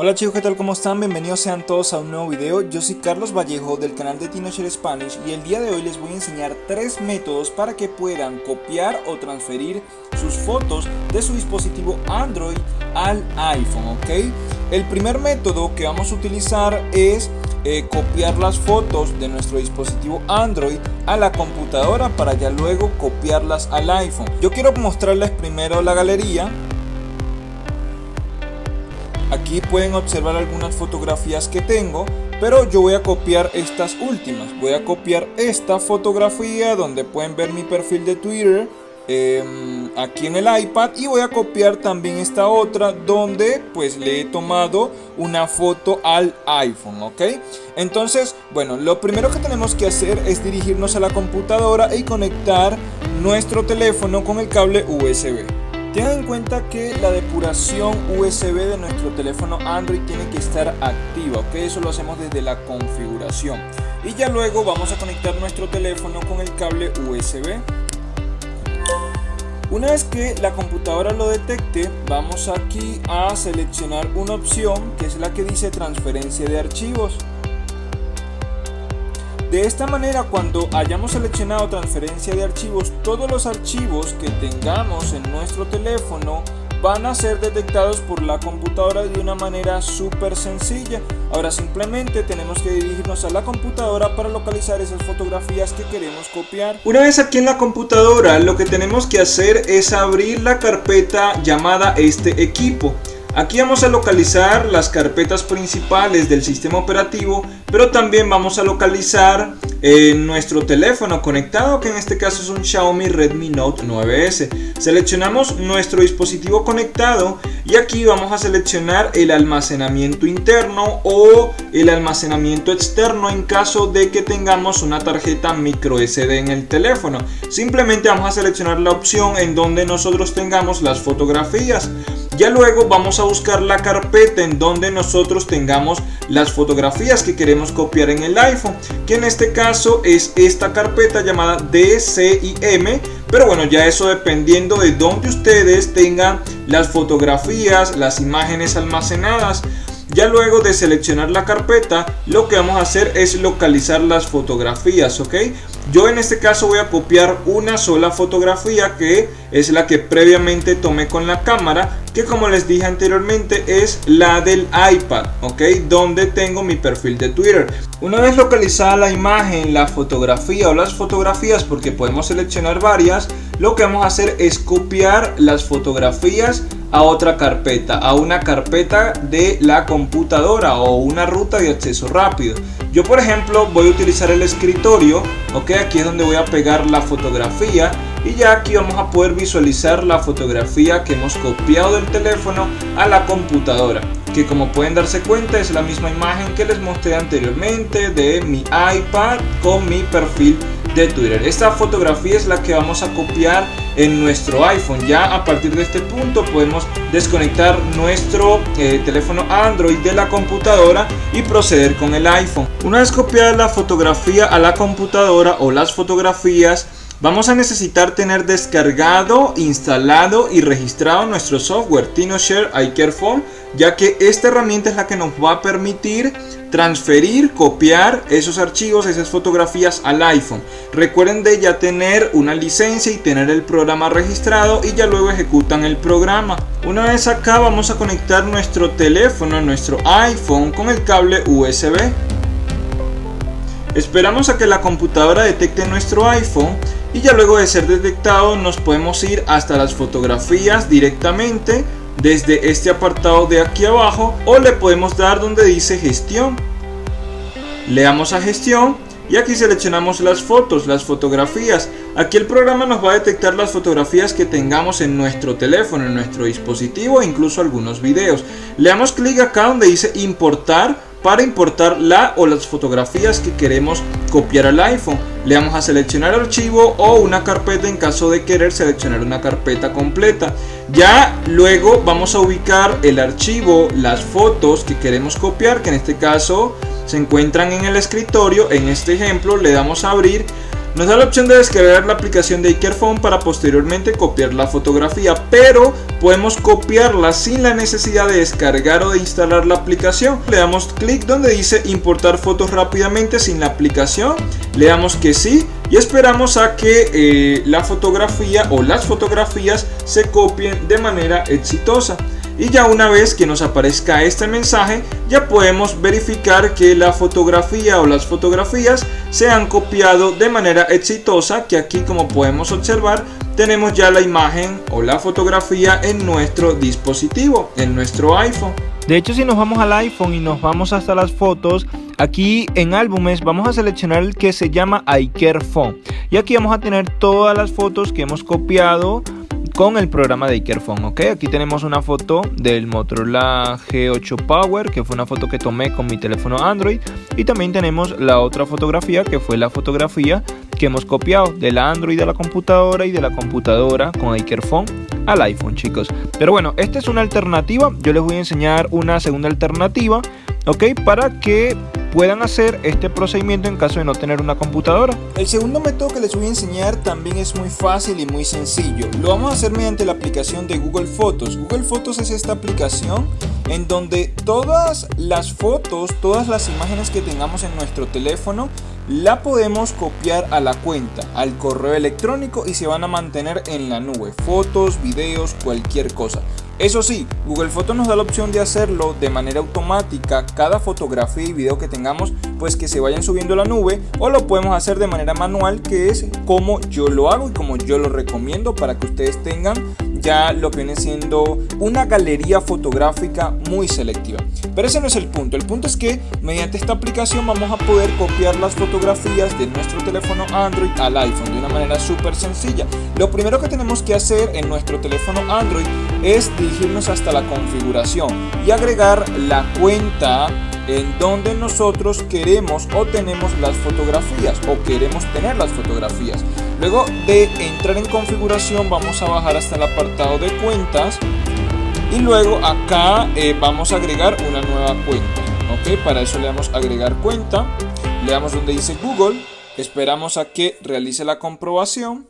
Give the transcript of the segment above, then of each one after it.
Hola chicos, ¿qué tal? ¿Cómo están? Bienvenidos sean todos a un nuevo video. Yo soy Carlos Vallejo del canal de TinoShare Spanish y el día de hoy les voy a enseñar tres métodos para que puedan copiar o transferir sus fotos de su dispositivo Android al iPhone, ¿ok? El primer método que vamos a utilizar es eh, copiar las fotos de nuestro dispositivo Android a la computadora para ya luego copiarlas al iPhone. Yo quiero mostrarles primero la galería Aquí pueden observar algunas fotografías que tengo, pero yo voy a copiar estas últimas. Voy a copiar esta fotografía donde pueden ver mi perfil de Twitter em, aquí en el iPad y voy a copiar también esta otra donde pues le he tomado una foto al iPhone, ¿ok? Entonces, bueno, lo primero que tenemos que hacer es dirigirnos a la computadora y conectar nuestro teléfono con el cable USB. Tengan en cuenta que la depuración USB de nuestro teléfono Android tiene que estar activa, ok, eso lo hacemos desde la configuración. Y ya luego vamos a conectar nuestro teléfono con el cable USB. Una vez que la computadora lo detecte, vamos aquí a seleccionar una opción que es la que dice transferencia de archivos. De esta manera cuando hayamos seleccionado transferencia de archivos, todos los archivos que tengamos en nuestro teléfono van a ser detectados por la computadora de una manera súper sencilla. Ahora simplemente tenemos que dirigirnos a la computadora para localizar esas fotografías que queremos copiar. Una vez aquí en la computadora lo que tenemos que hacer es abrir la carpeta llamada este equipo. Aquí vamos a localizar las carpetas principales del sistema operativo, pero también vamos a localizar eh, nuestro teléfono conectado, que en este caso es un Xiaomi Redmi Note 9S. Seleccionamos nuestro dispositivo conectado y aquí vamos a seleccionar el almacenamiento interno o el almacenamiento externo en caso de que tengamos una tarjeta micro SD en el teléfono. Simplemente vamos a seleccionar la opción en donde nosotros tengamos las fotografías. Ya luego vamos a buscar la carpeta en donde nosotros tengamos las fotografías que queremos copiar en el iPhone, que en este caso es esta carpeta llamada DCIM, pero bueno, ya eso dependiendo de donde ustedes tengan las fotografías, las imágenes almacenadas. Ya luego de seleccionar la carpeta, lo que vamos a hacer es localizar las fotografías, ¿ok? Yo en este caso voy a copiar una sola fotografía que es la que previamente tomé con la cámara que como les dije anteriormente es la del iPad, ok, donde tengo mi perfil de Twitter. Una vez localizada la imagen, la fotografía o las fotografías, porque podemos seleccionar varias, lo que vamos a hacer es copiar las fotografías a otra carpeta, a una carpeta de la computadora o una ruta de acceso rápido. Yo por ejemplo voy a utilizar el escritorio, ok, aquí es donde voy a pegar la fotografía y ya aquí vamos a poder visualizar la fotografía que hemos copiado del teléfono a la computadora que como pueden darse cuenta es la misma imagen que les mostré anteriormente de mi iPad con mi perfil de Twitter. Esta fotografía es la que vamos a copiar en nuestro iPhone. Ya a partir de este punto podemos desconectar nuestro eh, teléfono Android de la computadora y proceder con el iPhone. Una vez copiada la fotografía a la computadora o las fotografías, Vamos a necesitar tener descargado, instalado y registrado nuestro software TinoShare iCareFone ya que esta herramienta es la que nos va a permitir transferir, copiar esos archivos, esas fotografías al iPhone. Recuerden de ya tener una licencia y tener el programa registrado y ya luego ejecutan el programa. Una vez acá vamos a conectar nuestro teléfono, nuestro iPhone con el cable USB. Esperamos a que la computadora detecte nuestro iPhone y ya luego de ser detectado nos podemos ir hasta las fotografías directamente desde este apartado de aquí abajo o le podemos dar donde dice gestión. Le damos a gestión y aquí seleccionamos las fotos, las fotografías. Aquí el programa nos va a detectar las fotografías que tengamos en nuestro teléfono, en nuestro dispositivo e incluso algunos videos. Le damos clic acá donde dice importar para importar la o las fotografías que queremos copiar al iPhone. Le vamos a seleccionar archivo o una carpeta en caso de querer seleccionar una carpeta completa. Ya luego vamos a ubicar el archivo, las fotos que queremos copiar, que en este caso se encuentran en el escritorio. En este ejemplo le damos a abrir nos da la opción de descargar la aplicación de Ikerphone para posteriormente copiar la fotografía, pero podemos copiarla sin la necesidad de descargar o de instalar la aplicación. Le damos clic donde dice importar fotos rápidamente sin la aplicación, le damos que sí y esperamos a que eh, la fotografía o las fotografías se copien de manera exitosa y ya una vez que nos aparezca este mensaje ya podemos verificar que la fotografía o las fotografías se han copiado de manera exitosa que aquí como podemos observar tenemos ya la imagen o la fotografía en nuestro dispositivo, en nuestro iPhone. De hecho si nos vamos al iPhone y nos vamos hasta las fotos, aquí en álbumes vamos a seleccionar el que se llama iCareFone y aquí vamos a tener todas las fotos que hemos copiado con el programa de Ikerphone, ok. Aquí tenemos una foto del Motorola G8 Power, que fue una foto que tomé con mi teléfono Android. Y también tenemos la otra fotografía, que fue la fotografía que hemos copiado de la Android a la computadora y de la computadora con Ikerphone al iPhone, chicos. Pero bueno, esta es una alternativa. Yo les voy a enseñar una segunda alternativa, ok, para que puedan hacer este procedimiento en caso de no tener una computadora. El segundo método que les voy a enseñar también es muy fácil y muy sencillo. Lo vamos a hacer mediante la aplicación de Google Fotos. Google Fotos es esta aplicación en donde todas las fotos, todas las imágenes que tengamos en nuestro teléfono la podemos copiar a la cuenta, al correo electrónico y se van a mantener en la nube. Fotos, videos, cualquier cosa. Eso sí, Google Fotos nos da la opción de hacerlo de manera automática, cada fotografía y video que tengamos, pues que se vayan subiendo a la nube, o lo podemos hacer de manera manual, que es como yo lo hago y como yo lo recomiendo para que ustedes tengan ya lo que viene siendo una galería fotográfica muy selectiva. Pero ese no es el punto, el punto es que mediante esta aplicación vamos a poder copiar las fotografías de nuestro teléfono Android al iPhone de una manera súper sencilla. Lo primero que tenemos que hacer en nuestro teléfono Android es dirigirnos hasta la configuración y agregar la cuenta en donde nosotros queremos o tenemos las fotografías o queremos tener las fotografías. Luego de entrar en configuración vamos a bajar hasta el apartado de cuentas y luego acá eh, vamos a agregar una nueva cuenta. Ok, para eso le damos agregar cuenta, le damos donde dice Google, esperamos a que realice la comprobación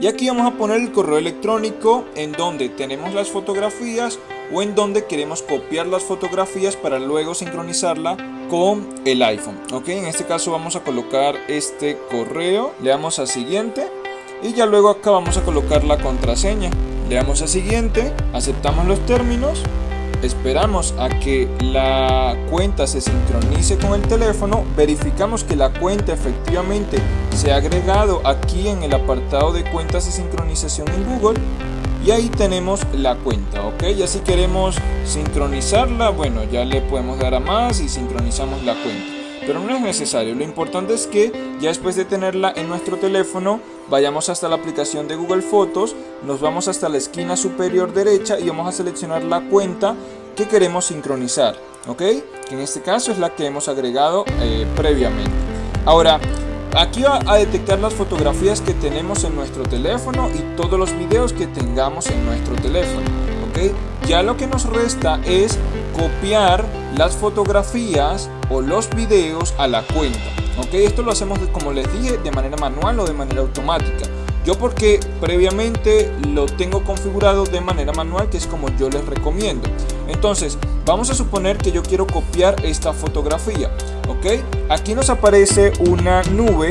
y aquí vamos a poner el correo electrónico en donde tenemos las fotografías o en donde queremos copiar las fotografías para luego sincronizarla con el iPhone. Ok, en este caso vamos a colocar este correo, le damos a siguiente y ya luego acá vamos a colocar la contraseña. Le damos a siguiente, aceptamos los términos esperamos a que la cuenta se sincronice con el teléfono, verificamos que la cuenta efectivamente se ha agregado aquí en el apartado de cuentas y sincronización en Google y ahí tenemos la cuenta, ok, ya si queremos sincronizarla, bueno, ya le podemos dar a más y sincronizamos la cuenta pero no es necesario. Lo importante es que ya después de tenerla en nuestro teléfono, vayamos hasta la aplicación de Google Fotos, nos vamos hasta la esquina superior derecha y vamos a seleccionar la cuenta que queremos sincronizar, ¿ok? Que en este caso es la que hemos agregado eh, previamente. Ahora, aquí va a detectar las fotografías que tenemos en nuestro teléfono y todos los videos que tengamos en nuestro teléfono, ¿ok? Ya lo que nos resta es copiar las fotografías o los videos a la cuenta. ¿ok? Esto lo hacemos, como les dije, de manera manual o de manera automática. Yo porque previamente lo tengo configurado de manera manual, que es como yo les recomiendo. Entonces, vamos a suponer que yo quiero copiar esta fotografía. ¿ok? Aquí nos aparece una nube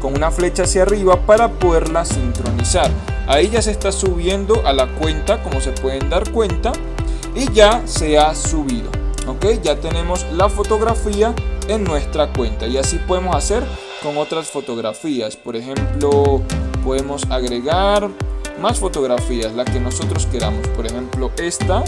con una flecha hacia arriba para poderla sincronizar. Ahí ya se está subiendo a la cuenta, como se pueden dar cuenta y ya se ha subido ok ya tenemos la fotografía en nuestra cuenta y así podemos hacer con otras fotografías por ejemplo podemos agregar más fotografías la que nosotros queramos por ejemplo esta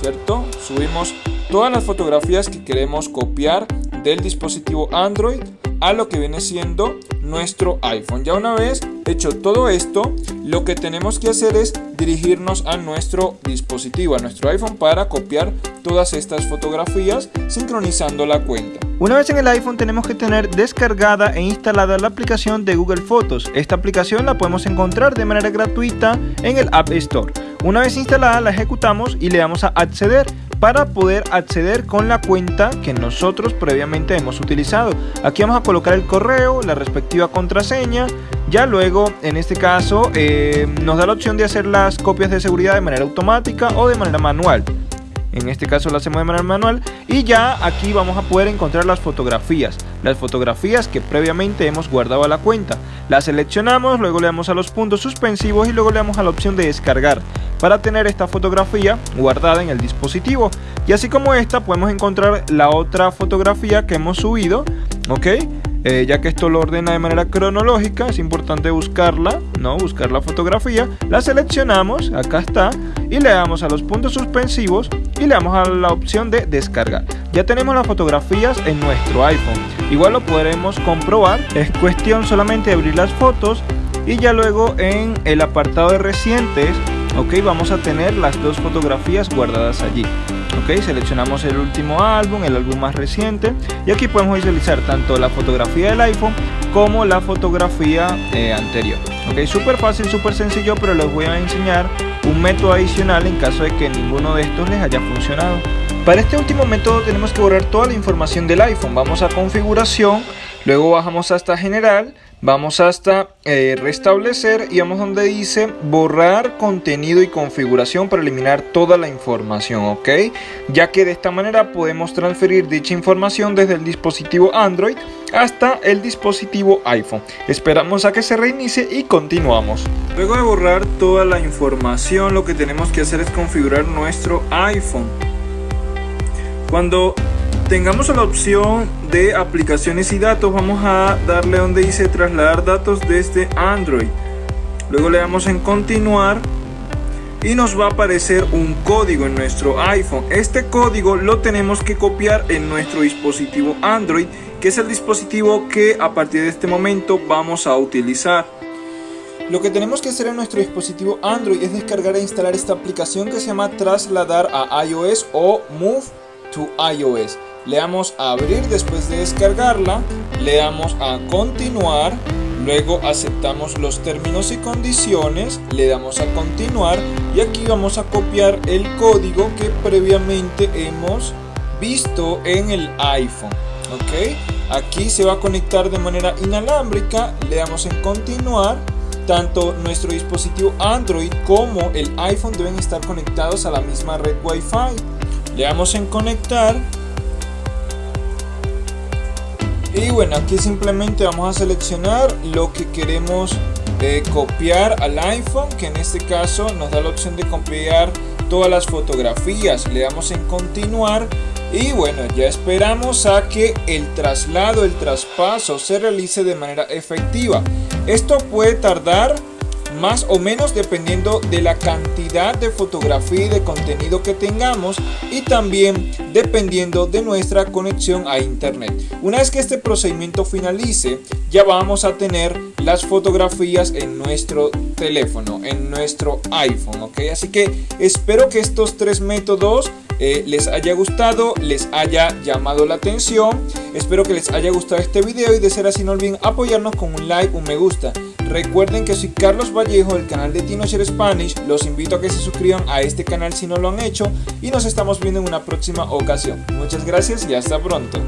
cierto subimos todas las fotografías que queremos copiar del dispositivo android a lo que viene siendo nuestro iPhone. Ya una vez hecho todo esto, lo que tenemos que hacer es dirigirnos a nuestro dispositivo, a nuestro iPhone para copiar todas estas fotografías sincronizando la cuenta. Una vez en el iPhone tenemos que tener descargada e instalada la aplicación de Google Fotos. Esta aplicación la podemos encontrar de manera gratuita en el App Store. Una vez instalada la ejecutamos y le damos a acceder para poder acceder con la cuenta que nosotros previamente hemos utilizado. Aquí vamos a colocar el correo, la respectiva contraseña. Ya luego, en este caso, eh, nos da la opción de hacer las copias de seguridad de manera automática o de manera manual. En este caso lo hacemos de manera manual y ya aquí vamos a poder encontrar las fotografías, las fotografías que previamente hemos guardado a la cuenta. Las seleccionamos, luego le damos a los puntos suspensivos y luego le damos a la opción de descargar para tener esta fotografía guardada en el dispositivo. Y así como esta podemos encontrar la otra fotografía que hemos subido, ¿ok? Eh, ya que esto lo ordena de manera cronológica, es importante buscarla, ¿no? Buscar la fotografía, la seleccionamos, acá está, y le damos a los puntos suspensivos y le damos a la opción de descargar. Ya tenemos las fotografías en nuestro iPhone. Igual lo podremos comprobar, es cuestión solamente de abrir las fotos y ya luego en el apartado de recientes, ok, vamos a tener las dos fotografías guardadas allí. Ok, seleccionamos el último álbum, el álbum más reciente y aquí podemos visualizar tanto la fotografía del iPhone como la fotografía eh, anterior. Ok, súper fácil, súper sencillo, pero les voy a enseñar un método adicional en caso de que ninguno de estos les haya funcionado. Para este último método tenemos que borrar toda la información del iPhone. Vamos a configuración, luego bajamos hasta general, vamos hasta eh, restablecer y vamos donde dice borrar contenido y configuración para eliminar toda la información, ¿ok? Ya que de esta manera podemos transferir dicha información desde el dispositivo Android hasta el dispositivo iPhone. Esperamos a que se reinicie y continuamos. Luego de borrar toda la información, lo que tenemos que hacer es configurar nuestro iPhone. Cuando tengamos la opción de aplicaciones y datos, vamos a darle donde dice trasladar datos desde Android. Luego le damos en continuar y nos va a aparecer un código en nuestro iPhone. Este código lo tenemos que copiar en nuestro dispositivo Android, que es el dispositivo que a partir de este momento vamos a utilizar. Lo que tenemos que hacer en nuestro dispositivo Android es descargar e instalar esta aplicación que se llama Trasladar a iOS o Move to iOS. Le damos a abrir después de descargarla, le damos a continuar, luego aceptamos los términos y condiciones, le damos a continuar y aquí vamos a copiar el código que previamente hemos visto en el iPhone. ¿ok? Aquí se va a conectar de manera inalámbrica, le damos en continuar tanto nuestro dispositivo Android como el iPhone deben estar conectados a la misma red Wi-Fi. Le damos en conectar. Y bueno, aquí simplemente vamos a seleccionar lo que queremos eh, copiar al iPhone, que en este caso nos da la opción de copiar todas las fotografías. Le damos en continuar y bueno, ya esperamos a que el traslado, el traspaso se realice de manera efectiva. Esto puede tardar más o menos dependiendo de la cantidad de fotografía y de contenido que tengamos y también dependiendo de nuestra conexión a internet. Una vez que este procedimiento finalice, ya vamos a tener las fotografías en nuestro teléfono, en nuestro iPhone, ¿ok? Así que espero que estos tres métodos eh, les haya gustado, les haya llamado la atención. Espero que les haya gustado este video y de ser así no olviden apoyarnos con un like, un me gusta. Recuerden que soy Carlos Vallejo del canal de TinoShare Spanish. Los invito a que se suscriban a este canal si no lo han hecho y nos estamos viendo en una próxima ocasión. Muchas gracias y hasta pronto.